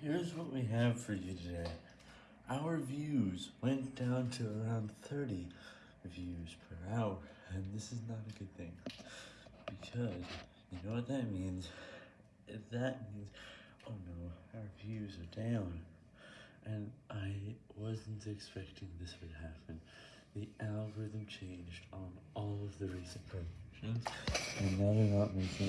Here's what we have for you today. Our views went down to around 30 views per hour, and this is not a good thing. Because, you know what that means? That means, oh no, our views are down. And I wasn't expecting this would happen. The algorithm changed on all of the recent promotions, and now they're not making